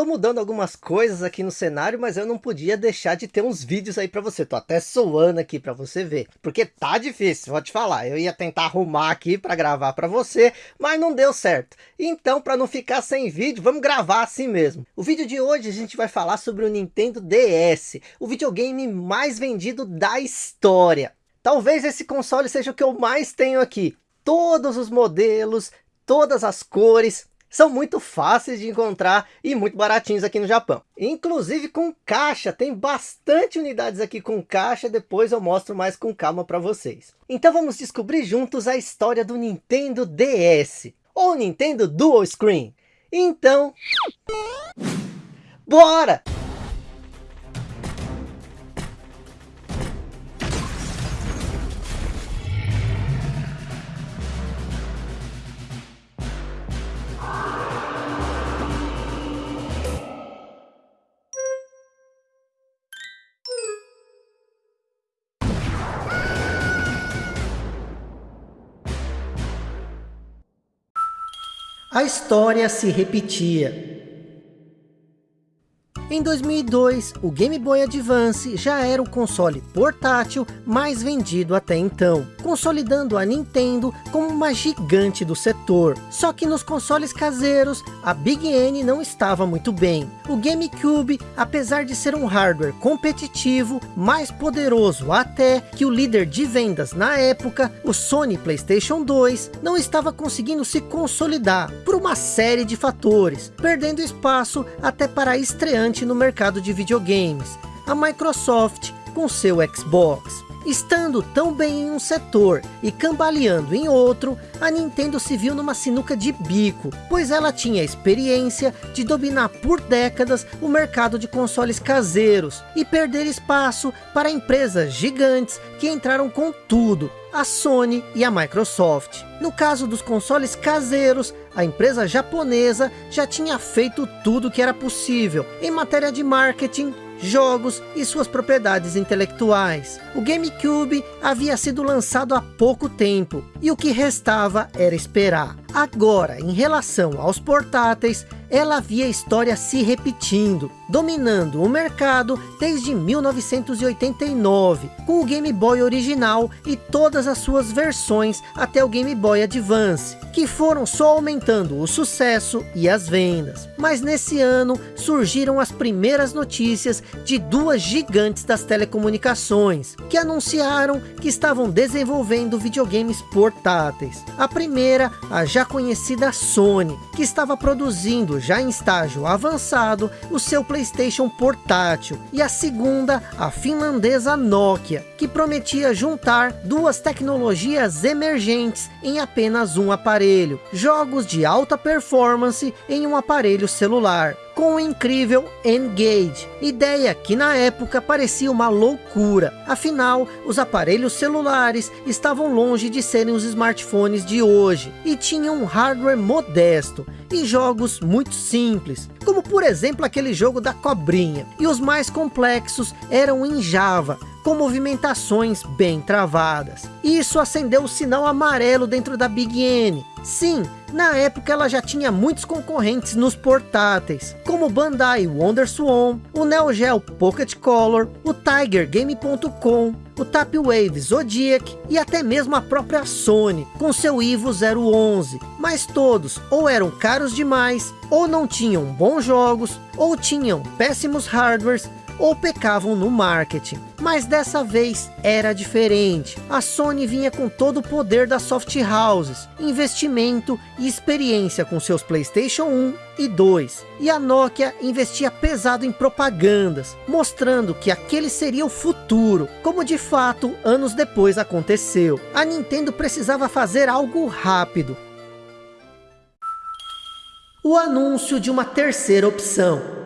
tô mudando algumas coisas aqui no cenário, mas eu não podia deixar de ter uns vídeos aí para você. Tô até soando aqui para você ver, porque tá difícil, vou te falar. Eu ia tentar arrumar aqui para gravar para você, mas não deu certo. Então, para não ficar sem vídeo, vamos gravar assim mesmo. O vídeo de hoje a gente vai falar sobre o Nintendo DS, o videogame mais vendido da história. Talvez esse console seja o que eu mais tenho aqui. Todos os modelos, todas as cores, são muito fáceis de encontrar e muito baratinhos aqui no Japão. Inclusive com caixa, tem bastante unidades aqui com caixa, depois eu mostro mais com calma para vocês. Então vamos descobrir juntos a história do Nintendo DS, ou Nintendo Dual Screen. Então, bora! A história se repetia. Em 2002, o Game Boy Advance já era o console portátil mais vendido até então, consolidando a Nintendo como uma gigante do setor. Só que nos consoles caseiros, a Big N não estava muito bem. O GameCube, apesar de ser um hardware competitivo, mais poderoso até que o líder de vendas na época, o Sony Playstation 2, não estava conseguindo se consolidar por uma série de fatores, perdendo espaço até para estreante no mercado de videogames, a Microsoft com seu Xbox. Estando tão bem em um setor e cambaleando em outro, a Nintendo se viu numa sinuca de bico, pois ela tinha experiência de dominar por décadas o mercado de consoles caseiros e perder espaço para empresas gigantes que entraram com tudo, a Sony e a Microsoft. No caso dos consoles caseiros, a empresa japonesa já tinha feito tudo que era possível em matéria de marketing, jogos e suas propriedades intelectuais. O GameCube havia sido lançado há pouco tempo e o que restava era esperar. Agora, em relação aos portáteis, ela via a história se repetindo, dominando o mercado desde 1989, com o Game Boy original e todas as suas versões até o Game Boy Advance, que foram só aumentando o sucesso e as vendas. Mas nesse ano surgiram as primeiras notícias de duas gigantes das telecomunicações, que anunciaram que estavam desenvolvendo videogames portáteis. A primeira, a já conhecida Sony, que estava produzindo já em estágio avançado o seu Playstation portátil. E a segunda, a finlandesa Nokia, que prometia juntar duas tecnologias emergentes em apenas um aparelho. Jogos de alta performance em um aparelho celular com o incrível Engage, ideia que na época parecia uma loucura, afinal os aparelhos celulares estavam longe de serem os smartphones de hoje, e tinham um hardware modesto, e jogos muito simples, como por exemplo aquele jogo da cobrinha, e os mais complexos eram em Java, com movimentações bem travadas. Isso acendeu o sinal amarelo dentro da Big N. Sim, na época ela já tinha muitos concorrentes nos portáteis, como o Bandai WonderSwan, o Neo Geo Pocket Color, o Tiger Game.com, o Tapwave Zodiac e até mesmo a própria Sony, com seu Ivo 011. Mas todos ou eram caros demais, ou não tinham bons jogos, ou tinham péssimos hardwares, ou pecavam no marketing. Mas dessa vez era diferente. A Sony vinha com todo o poder das soft houses, investimento e experiência com seus Playstation 1 e 2. E a Nokia investia pesado em propagandas, mostrando que aquele seria o futuro, como de fato anos depois aconteceu. A Nintendo precisava fazer algo rápido. O anúncio de uma terceira opção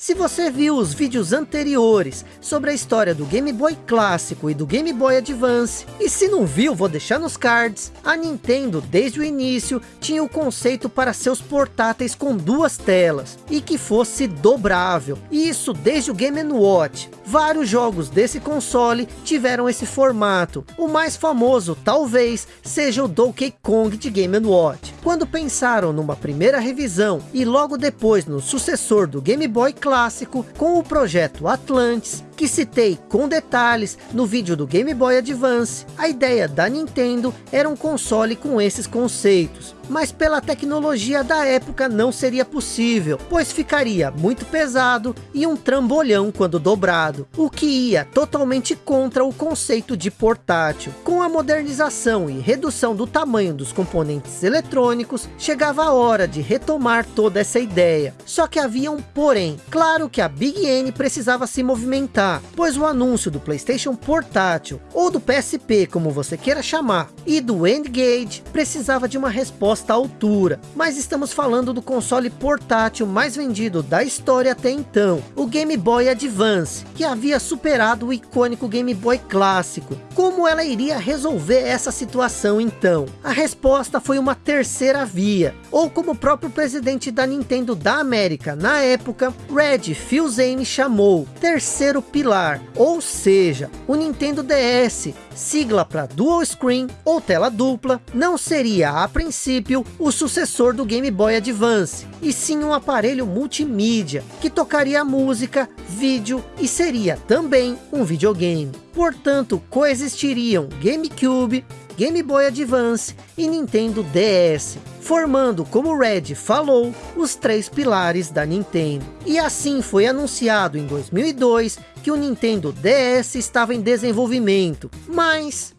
se você viu os vídeos anteriores sobre a história do Game Boy clássico e do Game Boy Advance, e se não viu, vou deixar nos cards, a Nintendo desde o início tinha o conceito para seus portáteis com duas telas, e que fosse dobrável, e isso desde o Game Watch. Vários jogos desse console tiveram esse formato, o mais famoso talvez seja o Donkey Kong de Game Watch. Quando pensaram numa primeira revisão e logo depois no sucessor do Game Boy clássico, com o projeto Atlantis, que citei com detalhes no vídeo do Game Boy Advance, a ideia da Nintendo era um console com esses conceitos. Mas pela tecnologia da época não seria possível, pois ficaria muito pesado e um trambolhão quando dobrado, o que ia totalmente contra o conceito de portátil. Com a modernização e redução do tamanho dos componentes eletrônicos, chegava a hora de retomar toda essa ideia. Só que havia um porém, claro que a Big N precisava se movimentar pois o anúncio do Playstation Portátil, ou do PSP como você queira chamar, e do N-Gage precisava de uma resposta à altura. Mas estamos falando do console portátil mais vendido da história até então, o Game Boy Advance, que havia superado o icônico Game Boy clássico. Como ela iria resolver essa situação então? A resposta foi uma terceira via, ou como o próprio presidente da Nintendo da América na época, Red Fils-Aime chamou, terceiro pilar, ou seja, o Nintendo DS, sigla para Dual Screen ou tela dupla, não seria a princípio o sucessor do Game Boy Advance, e sim um aparelho multimídia, que tocaria música, vídeo e seria também um videogame. Portanto, coexistiriam GameCube, Game Boy Advance e Nintendo DS, formando, como Red falou, os três pilares da Nintendo. E assim foi anunciado em 2002 que o Nintendo DS estava em desenvolvimento, mas...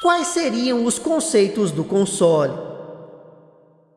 Quais seriam os conceitos do console?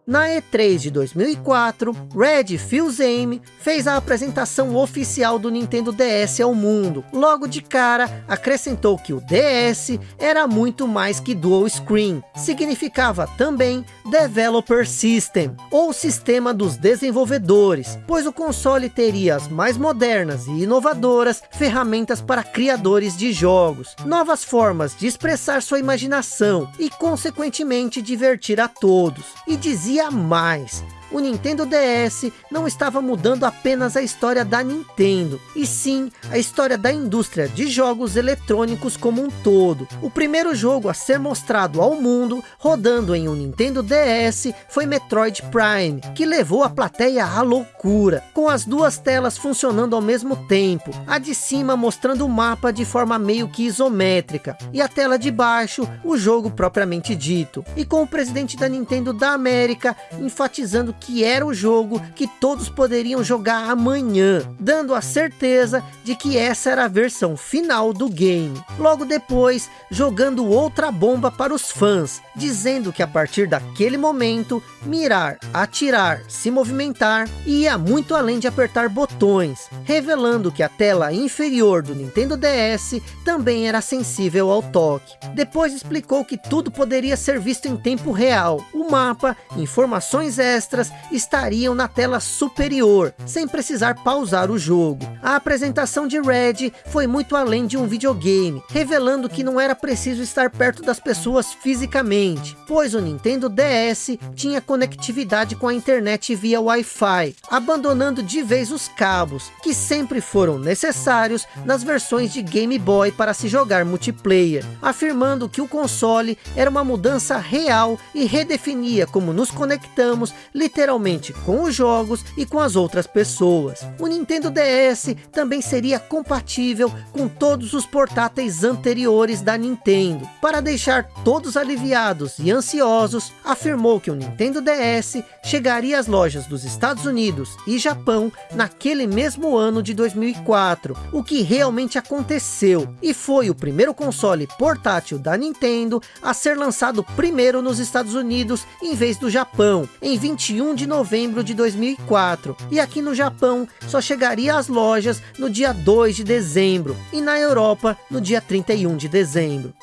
Na E3 de 2004, Red Fils-Aime fez a apresentação oficial do Nintendo DS ao mundo. Logo de cara, acrescentou que o DS era muito mais que Dual Screen. Significava também Developer System, ou Sistema dos Desenvolvedores, pois o console teria as mais modernas e inovadoras ferramentas para criadores de jogos, novas formas de expressar sua imaginação e, consequentemente, divertir a todos. E dizia mais o Nintendo DS não estava mudando apenas a história da Nintendo, e sim a história da indústria de jogos eletrônicos como um todo. O primeiro jogo a ser mostrado ao mundo, rodando em um Nintendo DS, foi Metroid Prime, que levou a plateia à loucura, com as duas telas funcionando ao mesmo tempo, a de cima mostrando o mapa de forma meio que isométrica, e a tela de baixo, o jogo propriamente dito, e com o presidente da Nintendo da América enfatizando que era o jogo que todos poderiam jogar amanhã, dando a certeza de que essa era a versão final do game. Logo depois, jogando outra bomba para os fãs, dizendo que a partir daquele momento, mirar, atirar, se movimentar, ia muito além de apertar botões, revelando que a tela inferior do Nintendo DS também era sensível ao toque. Depois explicou que tudo poderia ser visto em tempo real, o mapa, informações extras estariam na tela superior, sem precisar pausar o jogo. A apresentação de Red foi muito além de um videogame, revelando que não era preciso estar perto das pessoas fisicamente, pois o Nintendo DS tinha conectividade com a internet via Wi-Fi, abandonando de vez os cabos, que sempre foram necessários nas versões de Game Boy para se jogar multiplayer, afirmando que o console era uma mudança real e redefinia como nos conectamos literalmente literalmente com os jogos e com as outras pessoas. O Nintendo DS também seria compatível com todos os portáteis anteriores da Nintendo. Para deixar todos aliviados e ansiosos, afirmou que o Nintendo DS chegaria às lojas dos Estados Unidos e Japão naquele mesmo ano de 2004, o que realmente aconteceu, e foi o primeiro console portátil da Nintendo a ser lançado primeiro nos Estados Unidos em vez do Japão, em 21 de novembro de 2004. E aqui no Japão só chegaria às lojas no dia 2 de dezembro. E na Europa no dia 31 de dezembro.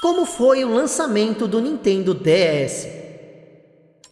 Como foi o lançamento do Nintendo DS?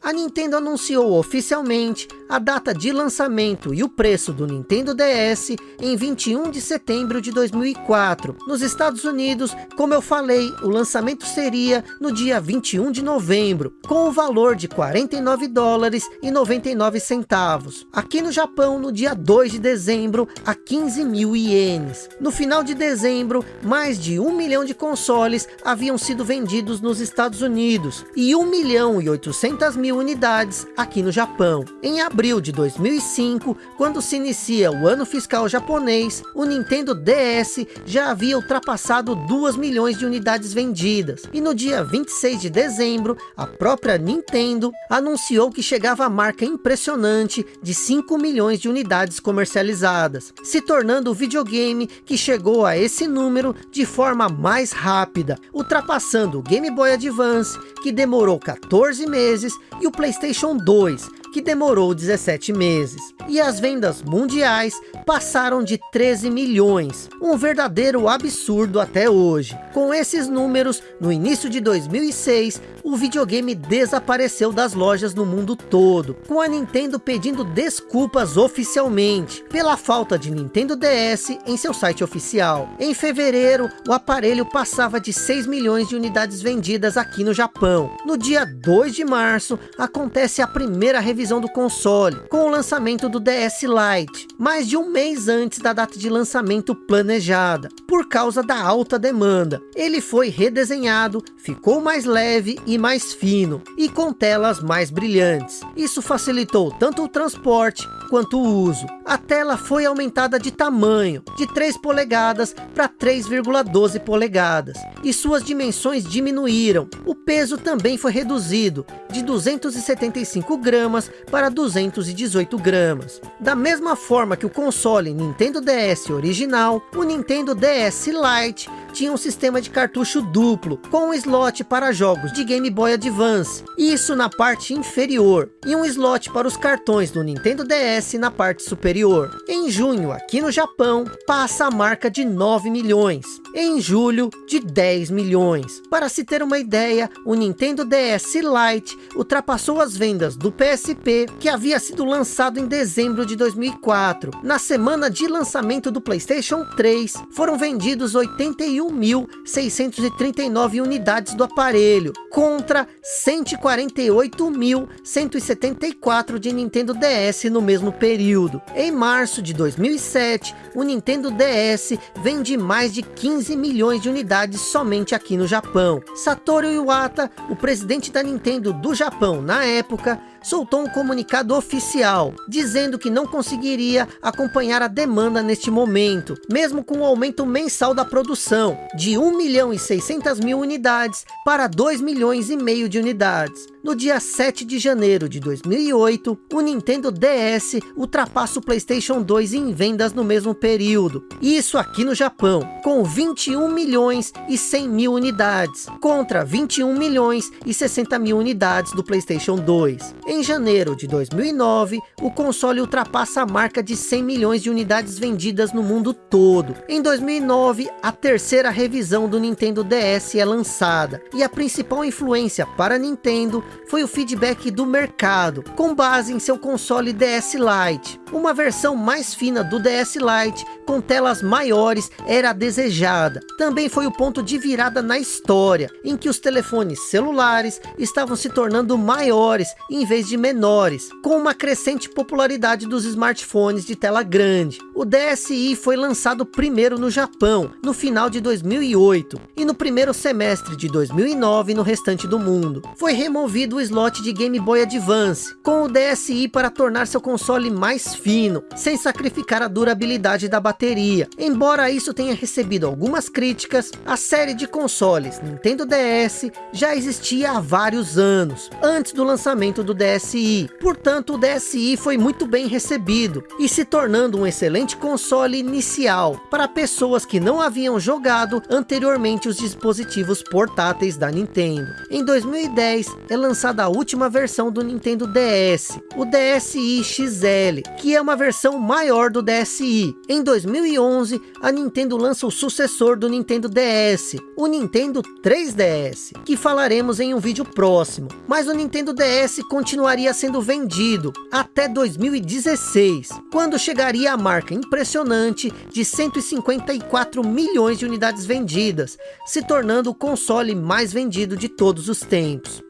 A Nintendo anunciou oficialmente a data de lançamento e o preço do Nintendo DS em 21 de setembro de 2004. Nos Estados Unidos, como eu falei, o lançamento seria no dia 21 de novembro, com o valor de 49 dólares e 99 centavos. Aqui no Japão, no dia 2 de dezembro, a 15 mil ienes. No final de dezembro, mais de um milhão de consoles haviam sido vendidos nos Estados Unidos e 1 milhão e 800 mil unidades aqui no Japão. Em abril de 2005, quando se inicia o ano fiscal japonês, o Nintendo DS já havia ultrapassado 2 milhões de unidades vendidas. E no dia 26 de dezembro, a própria Nintendo anunciou que chegava a marca impressionante de 5 milhões de unidades comercializadas, se tornando o videogame que chegou a esse número de forma mais rápida, ultrapassando o Game Boy Advance, que demorou 14 meses, e o Playstation 2, que demorou 17 meses. E as vendas mundiais passaram de 13 milhões, um verdadeiro absurdo até hoje. Com esses números, no início de 2006, o videogame desapareceu das lojas no mundo todo, com a Nintendo pedindo desculpas oficialmente, pela falta de Nintendo DS em seu site oficial. Em fevereiro, o aparelho passava de 6 milhões de unidades vendidas aqui no Japão. No dia 2 de março, acontece a primeira revisão do console, com o lançamento do DS Lite, mais de um mês antes da data de lançamento planejada, por causa da alta demanda. Ele foi redesenhado, ficou mais leve e mais fino e com telas mais brilhantes. Isso facilitou tanto o transporte quanto o uso. A tela foi aumentada de tamanho, de 3 polegadas para 3,12 polegadas, e suas dimensões diminuíram. O peso também foi reduzido, de 275 gramas para 218 gramas. Da mesma forma que o console Nintendo DS original, o Nintendo DS Lite tinha um sistema de cartucho duplo, com um slot para jogos de Game Boy Advance, isso na parte inferior, e um slot para os cartões do Nintendo DS na parte superior. Em junho, aqui no Japão, passa a marca de 9 milhões, em julho, de 10 milhões. Para se ter uma ideia, o Nintendo DS Lite ultrapassou as vendas do PSP, que havia sido lançado em dezembro de 2004. Na semana de lançamento do Playstation 3, foram vendidos 81.639 unidades do aparelho, contra 148.174 de Nintendo DS no mesmo período. Em março de 2007, o Nintendo DS vende mais de 15 milhões de unidades somente aqui no Japão. Satoru Iwata, o presidente da Nintendo do Japão na época, soltou um comunicado oficial, dizendo que não conseguiria acompanhar a demanda neste momento, mesmo com o aumento mensal da produção, de 1 milhão e 600 mil unidades para 2 milhões e meio de unidades. No dia 7 de janeiro de 2008, o Nintendo DS ultrapassa o Playstation 2 em vendas no mesmo período. Isso aqui no Japão, com 21 milhões e 100 mil unidades, contra 21 milhões e 60 mil unidades do Playstation 2. Em janeiro de 2009, o console ultrapassa a marca de 100 milhões de unidades vendidas no mundo todo. Em 2009, a terceira revisão do Nintendo DS é lançada, e a principal influência para a Nintendo foi o feedback do mercado, com base em seu console DS Lite. Uma versão mais fina do DS Lite, com telas maiores, era desejada. Também foi o ponto de virada na história, em que os telefones celulares estavam se tornando maiores em vez de menores, com uma crescente popularidade dos smartphones de tela grande. O DSi foi lançado primeiro no Japão, no final de 2008, e no primeiro semestre de 2009 no restante do mundo. Foi removido o slot de Game Boy Advance, com o DSi para tornar seu console mais fino, sem sacrificar a durabilidade da bateria. Embora isso tenha recebido algumas críticas, a série de consoles Nintendo DS já existia há vários anos, antes do lançamento do DS DSi. Portanto, o DSi foi muito bem recebido e se tornando um excelente console inicial para pessoas que não haviam jogado anteriormente os dispositivos portáteis da Nintendo. Em 2010 é lançada a última versão do Nintendo DS, o DSi XL, que é uma versão maior do DSi. Em 2011, a Nintendo lança o sucessor do Nintendo DS, o Nintendo 3DS, que falaremos em um vídeo próximo. Mas o Nintendo DS continuaria sendo vendido até 2016, quando chegaria a marca impressionante de 154 milhões de unidades vendidas, se tornando o console mais vendido de todos os tempos.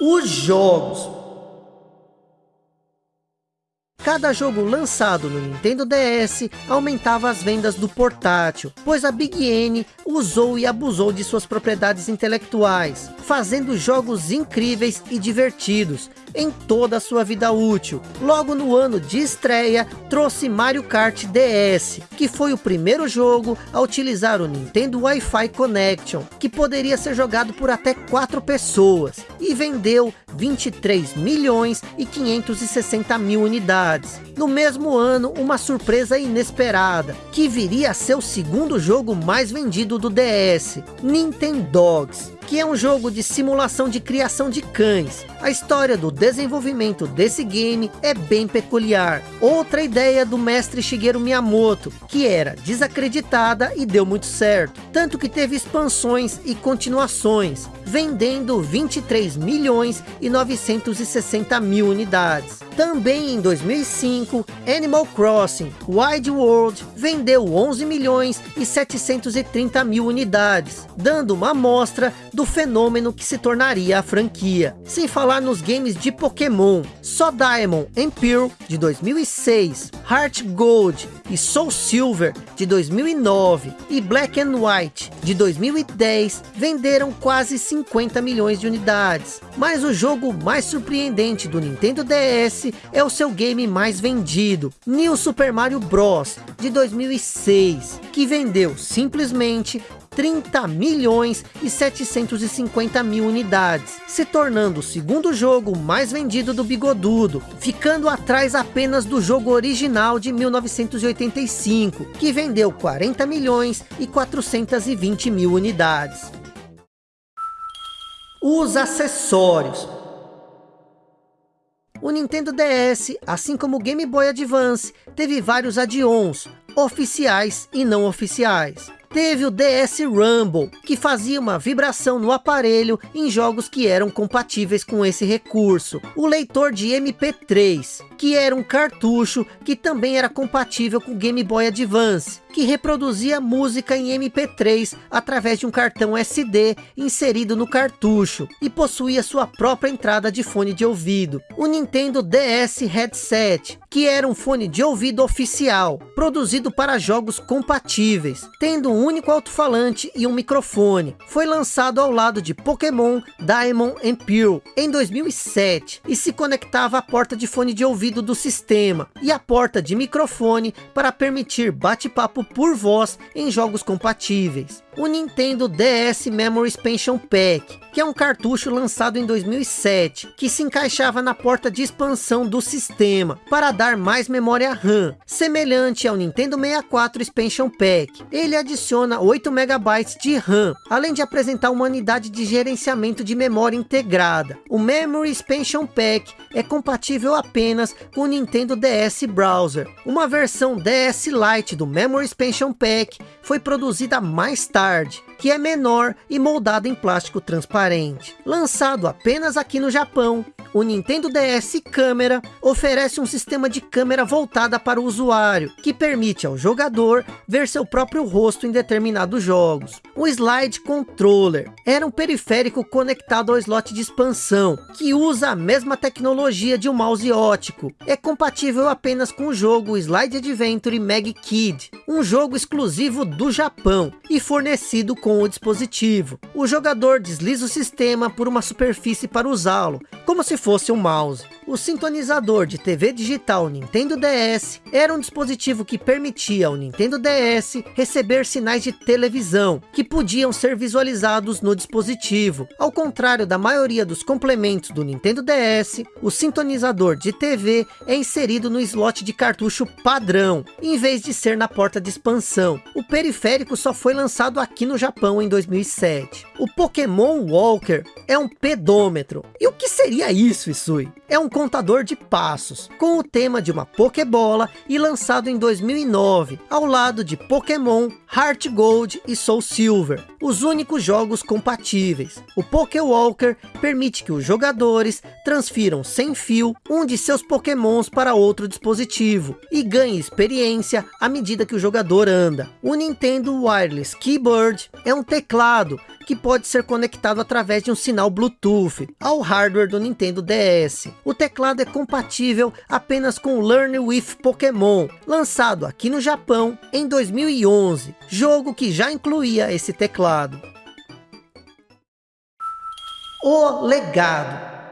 Os jogos Cada jogo lançado no Nintendo DS aumentava as vendas do portátil, pois a Big N usou e abusou de suas propriedades intelectuais, fazendo jogos incríveis e divertidos, em toda a sua vida útil. Logo no ano de estreia, trouxe Mario Kart DS, que foi o primeiro jogo a utilizar o Nintendo Wi-Fi Connection, que poderia ser jogado por até quatro pessoas, e vendeu 23 milhões e 560 mil unidades. No mesmo ano, uma surpresa inesperada, que viria a ser o segundo jogo mais vendido do DS, Nintendogs, que é um jogo de simulação de criação de cães. A história do desenvolvimento desse game é bem peculiar. Outra ideia do mestre Shigeru Miyamoto, que era desacreditada e deu muito certo. Tanto que teve expansões e continuações, vendendo 23 milhões e 960 mil unidades. Também em 2005, Animal Crossing Wild World vendeu 11 milhões e 730 mil unidades, dando uma amostra do fenômeno que se tornaria a franquia. Sem falar nos games de Pokémon, só Diamond and Pearl de 2006, Heart Gold e Soul Silver de 2009 e Black and White de 2010 venderam quase 50 milhões de unidades. Mas o jogo mais surpreendente do Nintendo DS é o seu game mais vendido, New Super Mario Bros. de 2006, que vendeu simplesmente 30 milhões e 750 mil unidades, se tornando o segundo jogo mais vendido do Bigodudo, ficando atrás apenas do jogo original de 1985, que vendeu 40 milhões e 420 mil unidades. Os acessórios o Nintendo DS, assim como o Game Boy Advance, teve vários add-ons, oficiais e não oficiais. Teve o DS Rumble, que fazia uma vibração no aparelho em jogos que eram compatíveis com esse recurso. O leitor de MP3, que era um cartucho que também era compatível com o Game Boy Advance que reproduzia música em MP3 através de um cartão SD inserido no cartucho e possuía sua própria entrada de fone de ouvido. O Nintendo DS Headset, que era um fone de ouvido oficial, produzido para jogos compatíveis, tendo um único alto-falante e um microfone. Foi lançado ao lado de Pokémon Diamond and Pearl em 2007 e se conectava à porta de fone de ouvido do sistema e à porta de microfone para permitir bate-papo por voz em jogos compatíveis. O Nintendo DS Memory Expansion Pack, que é um cartucho lançado em 2007, que se encaixava na porta de expansão do sistema, para dar mais memória RAM, semelhante ao Nintendo 64 Expansion Pack. Ele adiciona 8 MB de RAM, além de apresentar uma unidade de gerenciamento de memória integrada. O Memory Expansion Pack é compatível apenas com o Nintendo DS Browser. Uma versão DS Lite do Memory Expansion Pack foi produzida mais tarde, large. Que é menor e moldado em plástico transparente. Lançado apenas aqui no Japão, o Nintendo DS Câmera oferece um sistema de câmera voltada para o usuário, que permite ao jogador ver seu próprio rosto em determinados jogos. O Slide Controller era um periférico conectado ao slot de expansão, que usa a mesma tecnologia de um mouse ótico. É compatível apenas com o jogo Slide Adventure Mag Kid, um jogo exclusivo do Japão e fornecido com o dispositivo. O jogador desliza o sistema por uma superfície para usá-lo, como se fosse um mouse. O sintonizador de TV digital Nintendo DS era um dispositivo que permitia ao Nintendo DS receber sinais de televisão, que podiam ser visualizados no dispositivo. Ao contrário da maioria dos complementos do Nintendo DS, o sintonizador de TV é inserido no slot de cartucho padrão, em vez de ser na porta de expansão. O periférico só foi lançado aqui no Japão em 2007. O Pokémon Walker é um pedômetro. E o que seria isso, Isui? É um contador de passos, com o tema de uma Pokébola e lançado em 2009, ao lado de Pokémon, Heart Gold e Soul Silver, os únicos jogos compatíveis. O Pokéwalker permite que os jogadores transfiram sem fio um de seus Pokémons para outro dispositivo e ganhe experiência à medida que o jogador anda. O Nintendo Wireless Keyboard é um teclado que pode ser conectado através de um sinal Bluetooth ao hardware do Nintendo DS. O teclado é compatível apenas com o Learn with Pokémon, lançado aqui no Japão em 2011, jogo que já incluía esse teclado. O legado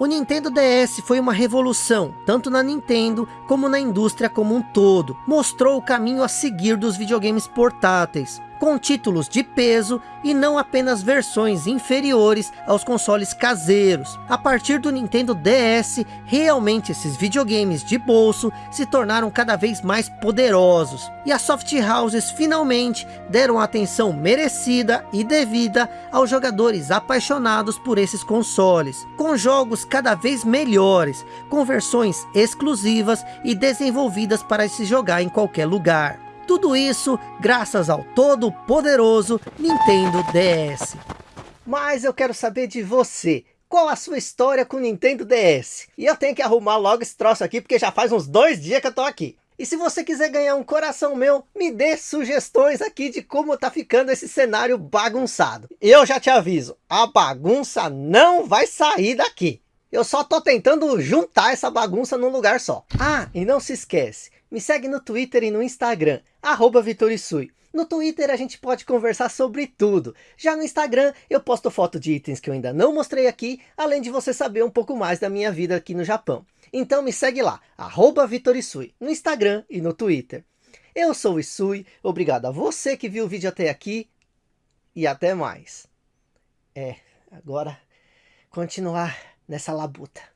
o Nintendo DS foi uma revolução, tanto na Nintendo como na indústria como um todo. Mostrou o caminho a seguir dos videogames portáteis com títulos de peso e não apenas versões inferiores aos consoles caseiros. A partir do Nintendo DS, realmente esses videogames de bolso se tornaram cada vez mais poderosos. E as soft houses finalmente deram a atenção merecida e devida aos jogadores apaixonados por esses consoles. Com jogos cada vez melhores, com versões exclusivas e desenvolvidas para se jogar em qualquer lugar. Tudo isso graças ao todo poderoso Nintendo DS. Mas eu quero saber de você. Qual a sua história com o Nintendo DS? E eu tenho que arrumar logo esse troço aqui, porque já faz uns dois dias que eu tô aqui. E se você quiser ganhar um coração meu, me dê sugestões aqui de como tá ficando esse cenário bagunçado. Eu já te aviso, a bagunça não vai sair daqui. Eu só tô tentando juntar essa bagunça num lugar só. Ah, e não se esquece, me segue no Twitter e no Instagram, arroba Vitorisui. No Twitter a gente pode conversar sobre tudo. Já no Instagram eu posto foto de itens que eu ainda não mostrei aqui, além de você saber um pouco mais da minha vida aqui no Japão. Então me segue lá, arroba Vitorisui, no Instagram e no Twitter. Eu sou o Isui, obrigado a você que viu o vídeo até aqui e até mais. É, agora continuar nessa labuta.